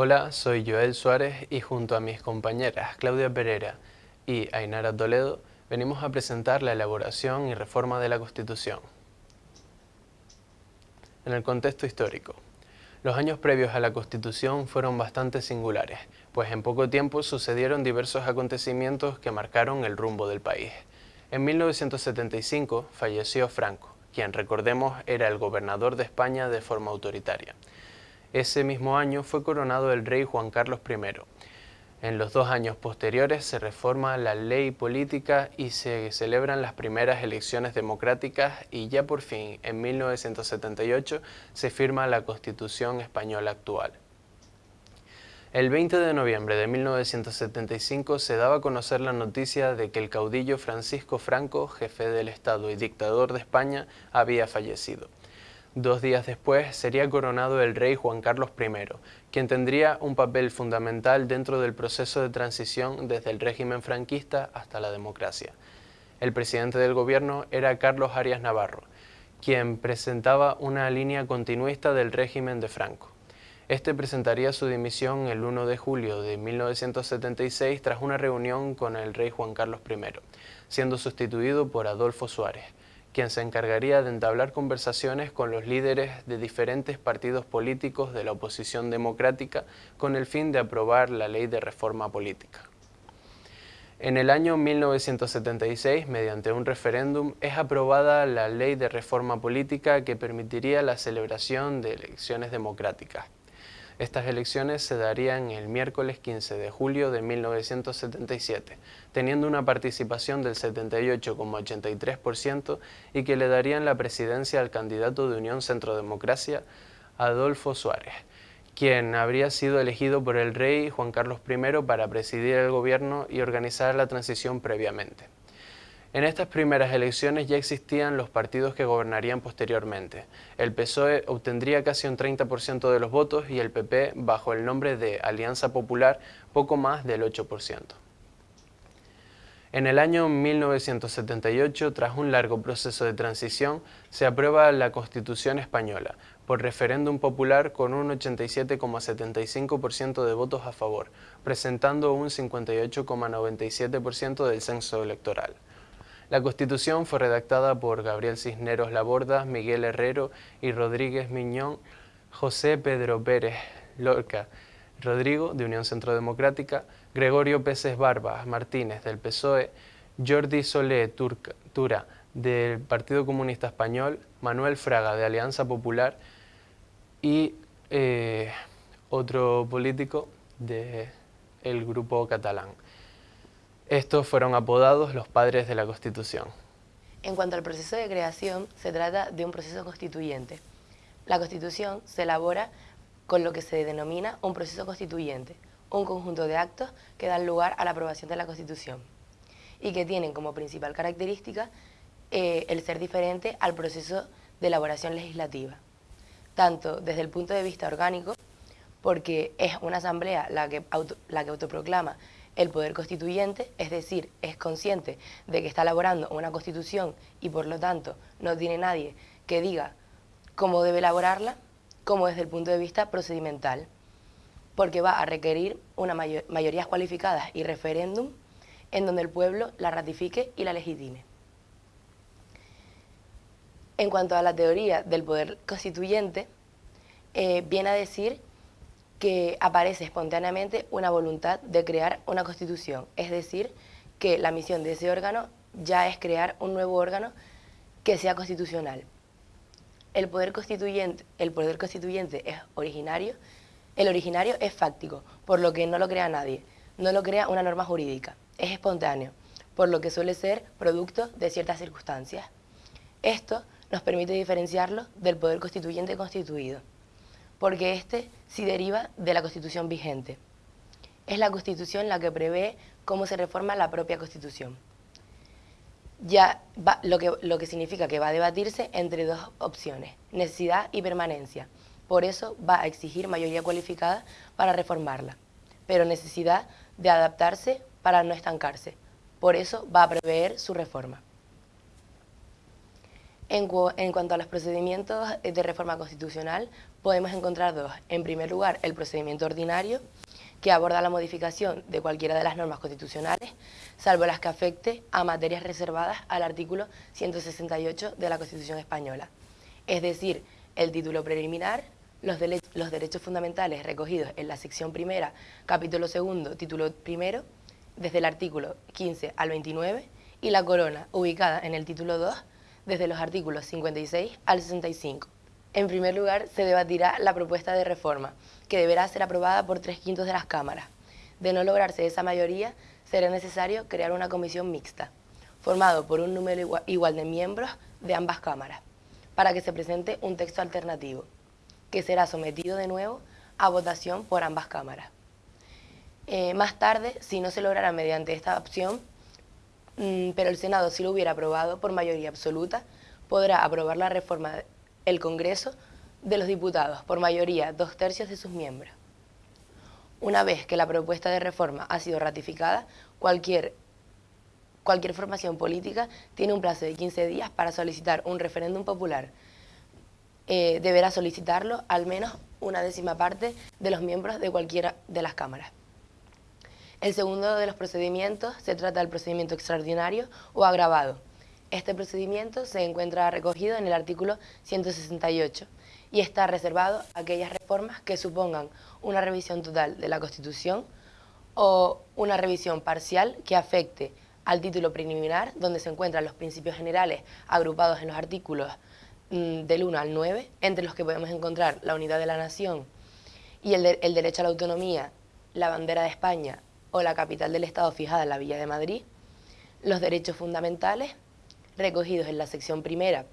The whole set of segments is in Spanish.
Hola, soy Joel Suárez y junto a mis compañeras Claudia Pereira y Ainara Toledo venimos a presentar la elaboración y reforma de la Constitución. En el contexto histórico, los años previos a la Constitución fueron bastante singulares, pues en poco tiempo sucedieron diversos acontecimientos que marcaron el rumbo del país. En 1975 falleció Franco, quien recordemos era el gobernador de España de forma autoritaria. Ese mismo año fue coronado el rey Juan Carlos I. En los dos años posteriores se reforma la ley política y se celebran las primeras elecciones democráticas y ya por fin, en 1978, se firma la Constitución Española actual. El 20 de noviembre de 1975 se daba a conocer la noticia de que el caudillo Francisco Franco, jefe del Estado y dictador de España, había fallecido. Dos días después sería coronado el rey Juan Carlos I, quien tendría un papel fundamental dentro del proceso de transición desde el régimen franquista hasta la democracia. El presidente del gobierno era Carlos Arias Navarro, quien presentaba una línea continuista del régimen de Franco. Este presentaría su dimisión el 1 de julio de 1976 tras una reunión con el rey Juan Carlos I, siendo sustituido por Adolfo Suárez quien se encargaría de entablar conversaciones con los líderes de diferentes partidos políticos de la oposición democrática con el fin de aprobar la ley de reforma política. En el año 1976, mediante un referéndum, es aprobada la ley de reforma política que permitiría la celebración de elecciones democráticas. Estas elecciones se darían el miércoles 15 de julio de 1977, teniendo una participación del 78,83% y que le darían la presidencia al candidato de Unión Centrodemocracia, Adolfo Suárez, quien habría sido elegido por el rey Juan Carlos I para presidir el gobierno y organizar la transición previamente. En estas primeras elecciones ya existían los partidos que gobernarían posteriormente. El PSOE obtendría casi un 30% de los votos y el PP, bajo el nombre de Alianza Popular, poco más del 8%. En el año 1978, tras un largo proceso de transición, se aprueba la Constitución Española, por referéndum popular con un 87,75% de votos a favor, presentando un 58,97% del censo electoral. La Constitución fue redactada por Gabriel Cisneros Laborda, Miguel Herrero y Rodríguez Miñón, José Pedro Pérez Lorca, Rodrigo, de Unión Centro Democrática, Gregorio Peces Barba Martínez, del PSOE, Jordi Solé Tura, del Partido Comunista Español, Manuel Fraga, de Alianza Popular y eh, otro político del grupo catalán. Estos fueron apodados los padres de la Constitución. En cuanto al proceso de creación, se trata de un proceso constituyente. La Constitución se elabora con lo que se denomina un proceso constituyente, un conjunto de actos que dan lugar a la aprobación de la Constitución y que tienen como principal característica eh, el ser diferente al proceso de elaboración legislativa, tanto desde el punto de vista orgánico, porque es una asamblea la que, la que autoproclama el poder constituyente, es decir, es consciente de que está elaborando una constitución y por lo tanto no tiene nadie que diga cómo debe elaborarla, como desde el punto de vista procedimental, porque va a requerir una mayor, mayorías cualificadas y referéndum en donde el pueblo la ratifique y la legitime. En cuanto a la teoría del poder constituyente, eh, viene a decir que aparece espontáneamente una voluntad de crear una constitución, es decir, que la misión de ese órgano ya es crear un nuevo órgano que sea constitucional. El poder constituyente, el poder constituyente es originario, el originario es fáctico, por lo que no lo crea nadie, no lo crea una norma jurídica, es espontáneo, por lo que suele ser producto de ciertas circunstancias. Esto nos permite diferenciarlo del poder constituyente constituido porque este sí deriva de la Constitución vigente. Es la Constitución la que prevé cómo se reforma la propia Constitución. Ya lo, que, lo que significa que va a debatirse entre dos opciones, necesidad y permanencia. Por eso va a exigir mayoría cualificada para reformarla, pero necesidad de adaptarse para no estancarse. Por eso va a prever su reforma. En, cuanto a los procedimientos de reforma constitucional, podemos encontrar dos. En primer lugar, el procedimiento ordinario, que aborda la modificación de cualquiera de las normas constitucionales, salvo las que afecte a materias reservadas al artículo 168 de la Constitución Española. Es decir, el título preliminar, los, los derechos fundamentales recogidos en la sección primera, capítulo segundo, título primero, desde el artículo 15 al 29, y la corona, ubicada en el título 2, desde los artículos 56 al 65. En primer lugar, se debatirá la propuesta de reforma, que deberá ser aprobada por tres quintos de las cámaras. De no lograrse esa mayoría, será necesario crear una comisión mixta, formado por un número igual de miembros de ambas cámaras, para que se presente un texto alternativo, que será sometido de nuevo a votación por ambas cámaras. Eh, más tarde, si no se logrará mediante esta opción, pero el Senado, si lo hubiera aprobado por mayoría absoluta, podrá aprobar la reforma el Congreso de los Diputados por mayoría dos tercios de sus miembros. Una vez que la propuesta de reforma ha sido ratificada, cualquier, cualquier formación política tiene un plazo de 15 días para solicitar un referéndum popular. Eh, deberá solicitarlo al menos una décima parte de los miembros de cualquiera de las cámaras. El segundo de los procedimientos se trata del procedimiento extraordinario o agravado. Este procedimiento se encuentra recogido en el artículo 168 y está reservado a aquellas reformas que supongan una revisión total de la Constitución o una revisión parcial que afecte al título preliminar, donde se encuentran los principios generales agrupados en los artículos mm, del 1 al 9, entre los que podemos encontrar la unidad de la nación y el, el derecho a la autonomía, la bandera de España o la capital del Estado fijada en la Villa de Madrid, los derechos fundamentales recogidos en la sección primera,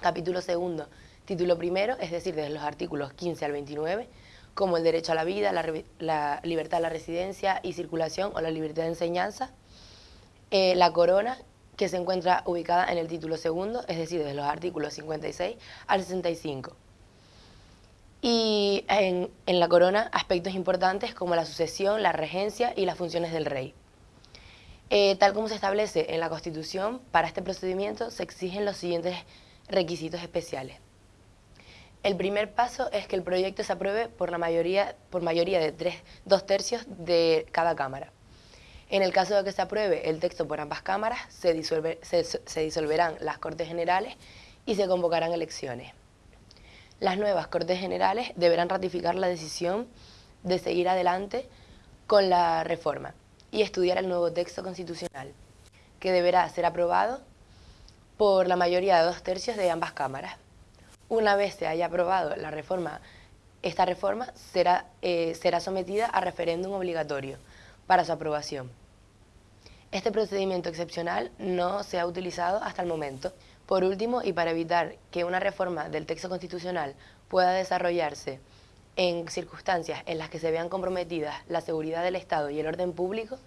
capítulo segundo, título primero, es decir, desde los artículos 15 al 29, como el derecho a la vida, la, libertad a la residencia y circulación o la libertad de enseñanza, eh, la corona, que se encuentra ubicada en el título segundo, es decir, desde los artículos 56 al 65 y en, la corona aspectos importantes como la sucesión, la regencia y las funciones del rey. Eh, tal como se establece en la Constitución, para este procedimiento se exigen los siguientes requisitos especiales. El primer paso es que el proyecto se apruebe por, la mayoría, por mayoría de tres, dos tercios de cada Cámara. En el caso de que se apruebe el texto por ambas cámaras, se, se disolverán las Cortes Generales y se convocarán elecciones. Las nuevas Cortes Generales deberán ratificar la decisión de seguir adelante con la reforma y estudiar el nuevo texto constitucional, que deberá ser aprobado por la mayoría de dos tercios de ambas cámaras. Una vez se haya aprobado la reforma, esta reforma será, eh, será sometida a referéndum obligatorio para su aprobación. Este procedimiento excepcional no se ha utilizado hasta el momento, por último, y para evitar que una reforma del texto constitucional pueda desarrollarse en circunstancias en las que se vean comprometidas la seguridad del Estado y el orden público,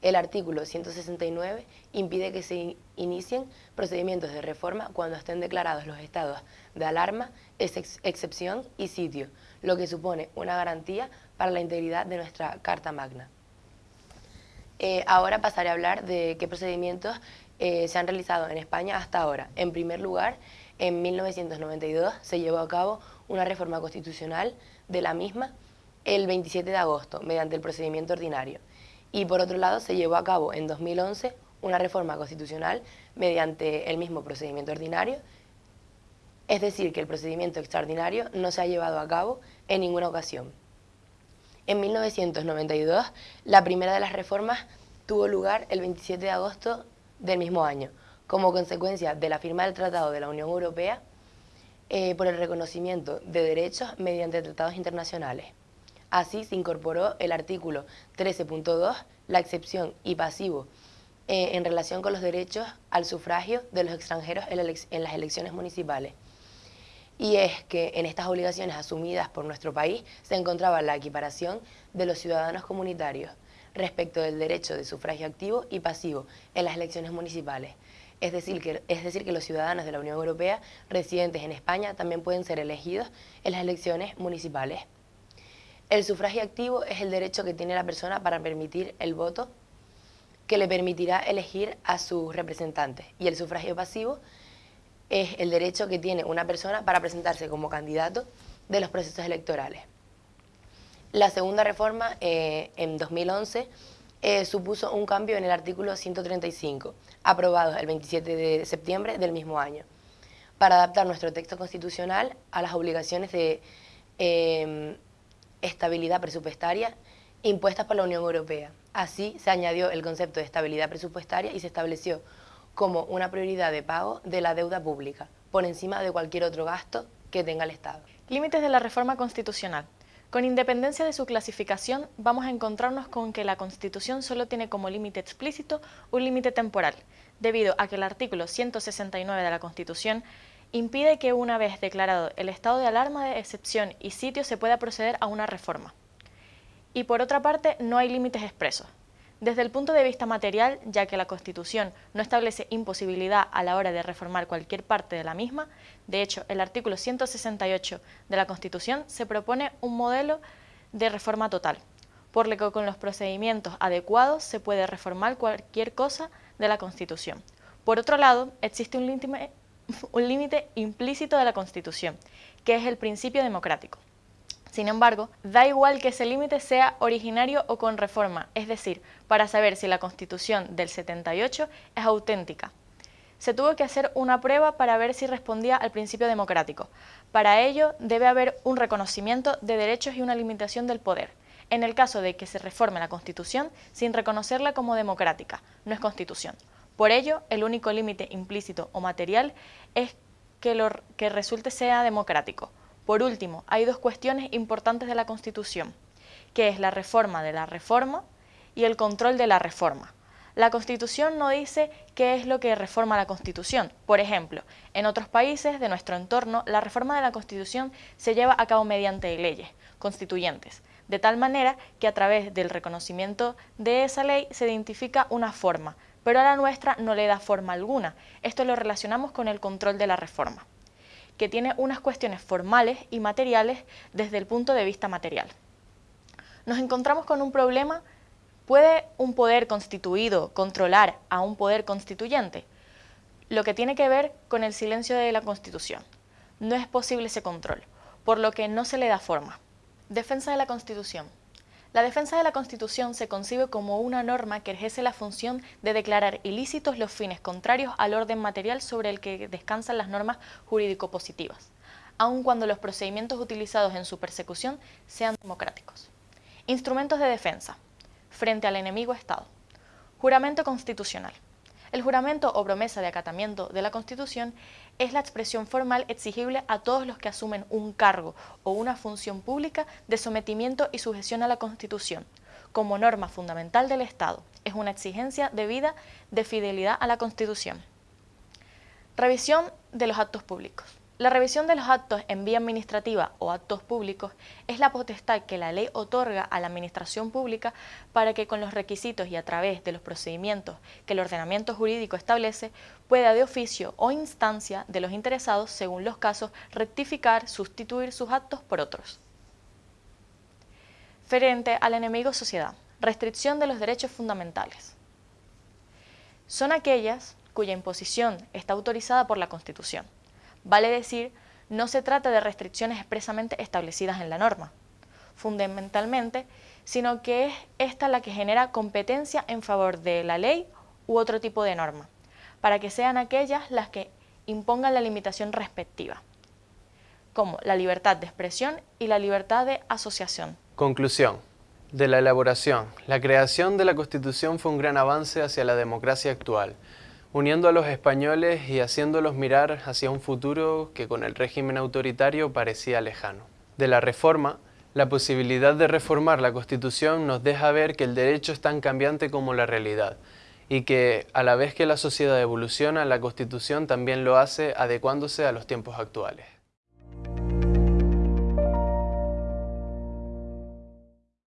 el artículo 169 impide que se inicien procedimientos de reforma cuando estén declarados los estados de alarma, excepción y sitio, lo que supone una garantía para la integridad de nuestra Carta Magna. Eh, ahora pasaré a hablar de qué procedimientos eh, se han realizado en España hasta ahora. En primer lugar, en 1992 se llevó a cabo una reforma constitucional de la misma el 27 de agosto, mediante el procedimiento ordinario. Y por otro lado, se llevó a cabo en 2011 una reforma constitucional mediante el mismo procedimiento ordinario, es decir, que el procedimiento extraordinario no se ha llevado a cabo en ninguna ocasión. En 1992, la primera de las reformas tuvo lugar el 27 de agosto del mismo año, como consecuencia de la firma del Tratado de la Unión Europea eh, por el reconocimiento de derechos mediante tratados internacionales. Así se incorporó el artículo 13.2, la excepción y pasivo eh, en relación con los derechos al sufragio de los extranjeros en las elecciones municipales. Y es que en estas obligaciones asumidas por nuestro país se encontraba la equiparación de los ciudadanos comunitarios, respecto del derecho de sufragio activo y pasivo en las elecciones municipales. Es decir, que, es decir, que los ciudadanos de la Unión Europea residentes en España también pueden ser elegidos en las elecciones municipales. El sufragio activo es el derecho que tiene la persona para permitir el voto que le permitirá elegir a sus representantes y el sufragio pasivo es el derecho que tiene una persona para presentarse como candidato de los procesos electorales. La segunda reforma, eh, en 2011, eh, supuso un cambio en el artículo 135, aprobado el 27 de septiembre del mismo año, para adaptar nuestro texto constitucional a las obligaciones de em, estabilidad presupuestaria impuestas por la Unión Europea. Así se añadió el concepto de estabilidad presupuestaria y se estableció como una prioridad de pago de la deuda pública, por encima de cualquier otro gasto que tenga el Estado. Límites de la reforma constitucional. Con independencia de su clasificación, vamos a encontrarnos con que la Constitución solo tiene como límite explícito un límite temporal, debido a que el artículo 169 de la Constitución impide que una vez declarado el estado de alarma de excepción y sitio se pueda proceder a una reforma. Y por otra parte, no hay límites expresos. Desde el punto de vista material, ya que la Constitución no establece imposibilidad a la hora de reformar cualquier parte de la misma, de hecho, el artículo 168 de la Constitución se propone un modelo de reforma total, por lo que con los procedimientos adecuados se puede reformar cualquier cosa de la Constitución. Por otro lado, existe un límite implícito de la Constitución, que es el principio democrático. Sin embargo, da igual que ese límite sea originario o con reforma, es decir, para saber si la Constitución del 78 es auténtica. Se tuvo que hacer una prueba para ver si respondía al principio democrático. Para ello, debe haber un reconocimiento de derechos y una limitación del poder. En el caso de que se reforme la Constitución sin reconocerla como democrática, no es Constitución. Por ello, el único límite implícito o material es que lo que resulte sea democrático. Por último, hay dos cuestiones importantes de la Constitución, que es la reforma de la reforma y el control de la reforma. La Constitución no dice qué es lo que reforma la Constitución. Por ejemplo, en otros países de nuestro entorno, la reforma de la Constitución se lleva a cabo mediante leyes constituyentes, de tal manera que a través del reconocimiento de esa ley se identifica una forma, pero a la nuestra no le da forma alguna. Esto lo relacionamos con el control de la reforma que tiene unas cuestiones formales y materiales desde el punto de vista material. Nos encontramos con un problema, ¿puede un poder constituido controlar a un poder constituyente? Lo que tiene que ver con el silencio de la Constitución. No es posible ese control, por lo que no se le da forma. Defensa de la Constitución. La defensa de la Constitución se concibe como una norma que ejerce la función de declarar ilícitos los fines contrarios al orden material sobre el que descansan las normas jurídico-positivas, aun cuando los procedimientos utilizados en su persecución sean democráticos. Instrumentos de defensa. Frente al enemigo Estado. Juramento constitucional. El juramento o promesa de acatamiento de la Constitución es la expresión formal exigible a todos los que asumen un cargo o una función pública de sometimiento y sujeción a la Constitución, como norma fundamental del Estado. Es una exigencia debida de fidelidad a la Constitución. Revisión de los actos públicos. La revisión de los actos en vía administrativa o actos públicos es la potestad que la ley otorga a la administración pública para que con los requisitos y a través de los procedimientos que el ordenamiento jurídico establece pueda de oficio o instancia de los interesados, según los casos, rectificar, sustituir sus actos por otros. Frente al enemigo sociedad, restricción de los derechos fundamentales. Son aquellas cuya imposición está autorizada por la Constitución Vale decir, no se trata de restricciones expresamente establecidas en la norma, fundamentalmente, sino que es esta la que genera competencia en favor de la ley u otro tipo de norma, para que sean aquellas las que impongan la limitación respectiva, como la libertad de expresión y la libertad de asociación. Conclusión. De la elaboración, la creación de la Constitución fue un gran avance hacia la democracia actual, uniendo a los españoles y haciéndolos mirar hacia un futuro que con el régimen autoritario parecía lejano. De la reforma, la posibilidad de reformar la Constitución nos deja ver que el derecho es tan cambiante como la realidad y que a la vez que la sociedad evoluciona, la Constitución también lo hace adecuándose a los tiempos actuales.